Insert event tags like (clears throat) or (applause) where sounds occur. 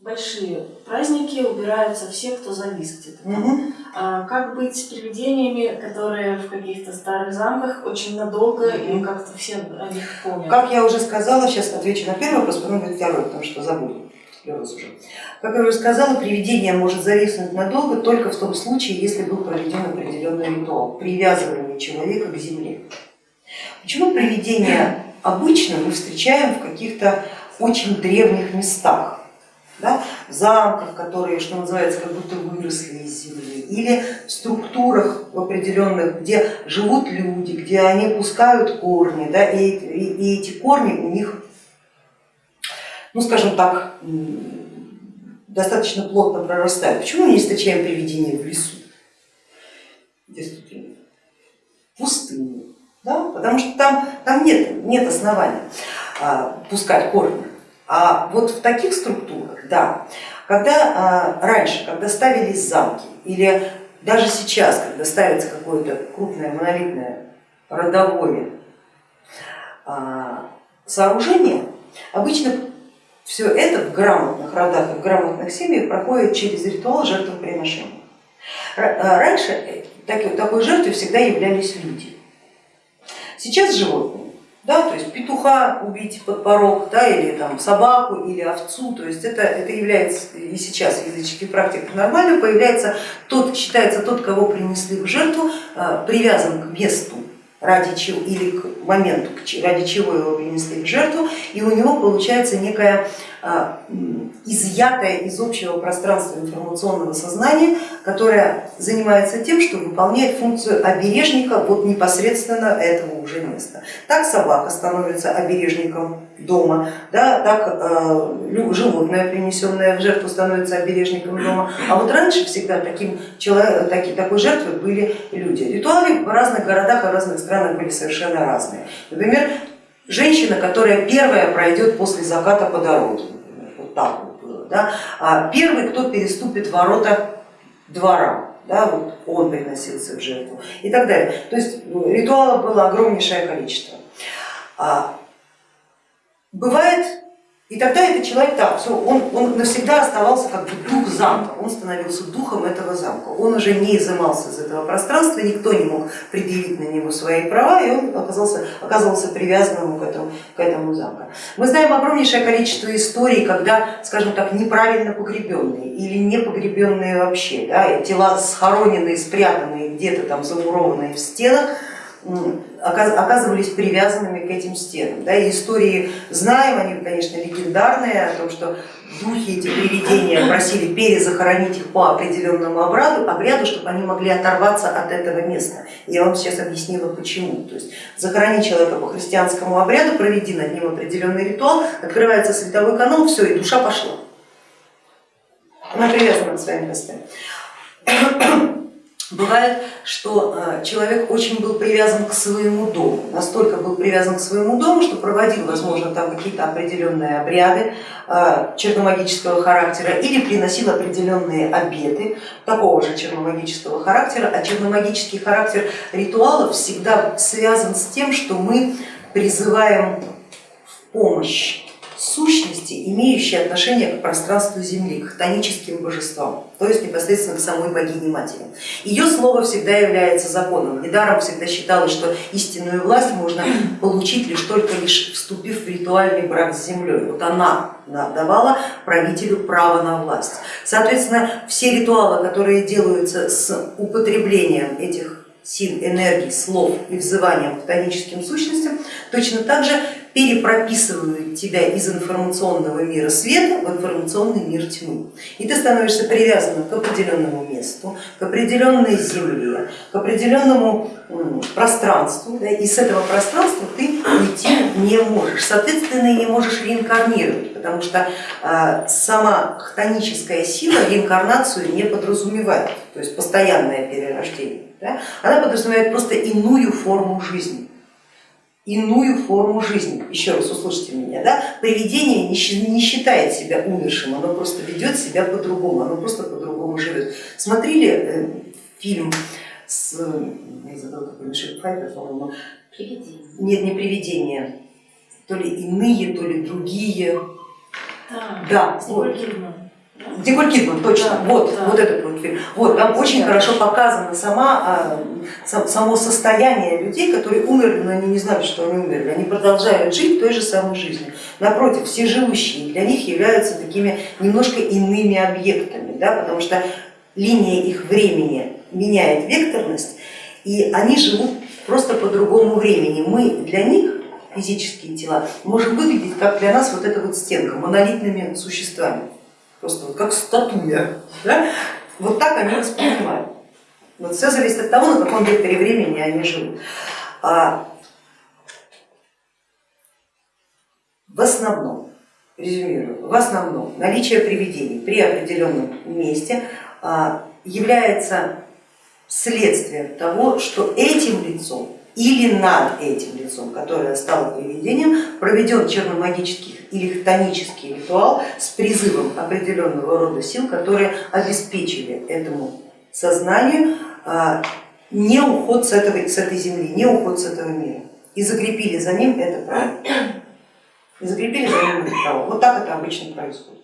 большие праздники убираются все, кто завис где-то. Угу. А как быть с привидениями, которые в каких-то старых замках очень надолго и как-то все о них помнят? Как я уже сказала, сейчас отвечу на первый вопрос, потом будет второй, потому что забуду. Как я уже сказала, привидение может зависнуть надолго только в том случае, если был проведен определенный ритуал привязывания человека к земле. Почему привидения обычно мы встречаем в каких-то очень древних местах? Да, в замках, которые, что называется, как будто выросли из земли, или в структурах определенных, где живут люди, где они пускают корни, да, и, и, и эти корни у них, ну скажем так, достаточно плотно прорастают. Почему мы не встречаем привидения в лесу? Пустыне, да? потому что там, там нет, нет основания а, пускать корни. А вот в таких структурах, да, когда а, раньше, когда ставились замки или даже сейчас, когда ставится какое-то крупное монолитное родовое а, сооружение, обычно все это в грамотных родах и в грамотных семьях проходит через ритуал жертвоприношения. А, раньше такой жертвой всегда являлись люди. Сейчас животные да, то есть петуха убить под порог, да, или там собаку, или овцу, то есть это, это является и сейчас в языческих практиках нормально, появляется. Тот, считается тот, кого принесли в жертву, а, привязан к месту ради чего или к моменту, ради чего его принесли в жертву, и у него получается некая а, изъятая из общего пространства информационного сознания, которая занимается тем, что выполняет функцию обережника вот непосредственно этого уже места. Так собака становится обережником дома, да, так э, животное, принесенное в жертву, становится обережником дома. А вот раньше всегда таким человек, таки, такой жертвой были люди. Ритуалы в разных городах и разных странах были совершенно разные. Например, женщина, которая первая пройдет после заката по дороге, вот так вот было. Да? А первый, кто переступит ворота двора, да, вот он приносился в жертву и так далее. То есть ну, ритуалов было огромнейшее количество. А бывает и тогда этот человек, так, все, он, он навсегда оставался как бы дух замка, он становился духом этого замка, он уже не изымался из этого пространства, никто не мог предъявить на него свои права, и он оказался, оказался привязанным к этому, к этому замку. Мы знаем огромнейшее количество историй, когда, скажем так, неправильно погребенные или не погребенные вообще, да, тела схороненные, спрятанные где-то там замурованные в стенах, оказывались привязанными к этим стенам. Да, и истории знаем, они, конечно, легендарные, о том, что духи эти привидения просили перезахоронить их по определенному обряду, обряду, чтобы они могли оторваться от этого места. Я вам сейчас объяснила почему. То есть захорони человека по христианскому обряду, проведи над ним определенный ритуал, открывается световой канал, все, и душа пошла. Она привязана к своим местам. Бывает, что э, человек очень был привязан к своему дому, настолько был привязан к своему дому, что проводил, возможно, там какие-то определенные обряды э, черномагического характера или приносил определенные обеты такого же черномагического характера, а черномагический характер ритуалов всегда связан с тем, что мы призываем в помощь сущности, имеющие отношение к пространству Земли, к хтоническим божествам, то есть непосредственно к самой богине матери. Ее слово всегда является законом. Недаром всегда считалось, что истинную власть можно (clears throat) получить лишь только лишь вступив в ритуальный брак с землей. Вот она давала правителю право на власть. Соответственно, все ритуалы, которые делаются с употреблением этих сил, энергий, слов и взыванием к тоническим сущностям, точно так же перепрописывают тебя из информационного мира света в информационный мир тьмы. И ты становишься привязанным к определенному месту, к определенной земле, к определенному пространству, да, и с этого пространства ты уйти не можешь. Соответственно, и не можешь реинкарнировать, потому что а, сама хтоническая сила реинкарнацию не подразумевает, то есть постоянное перерождение. Да, она подразумевает просто иную форму жизни иную форму жизни. Еще раз услышите меня, да? привидение не считает себя умершим, оно просто ведет себя по-другому, оно просто по-другому живет. Смотрели э, фильм с, я забыла, какой Файбер, по-моему, нет, не привидение, то ли иные, то ли другие. Да, да вот. Дикуль Кидман, точно, Да, вот, да. вот этот вот фильм. Вот, там очень Да. хорошо показано сама, а, сам- само состояние людей, которые умерли, но они не знают, что они умерли. Они продолжают жить той же самой жизнью. Напротив, все живущие для них являются такими немножко иными объектами, да, потому что линия их времени меняет векторность, и они живут просто по другому времени. Мы для них, физические тела, можем выглядеть, как для нас вот эта вот стенка, монолитными существами, просто вот как статуя. Да? Вот так они воспринимают. Вот все зависит от того, на каком векторе времени они живут. А в основном, резюмирую, в основном наличие привидений при определенном месте а, является следствием того, что этим лицом или над этим лицом, которое стало привидением, проведен черномагический или хтонический ритуал с призывом определенного рода сил, которые обеспечили этому сознанию а, не уход с, этого, с этой земли, не уход с этого мира и закрепили за ним это право. И закрепили за ним это право. Вот так это обычно происходит.